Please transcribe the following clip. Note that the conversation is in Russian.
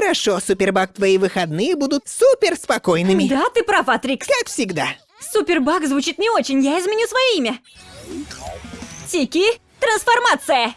Хорошо, Супербак, твои выходные будут супер спокойными. Да, ты права, Трикс. Как всегда. Супербак звучит не очень, я изменю свое имя. Тики, трансформация!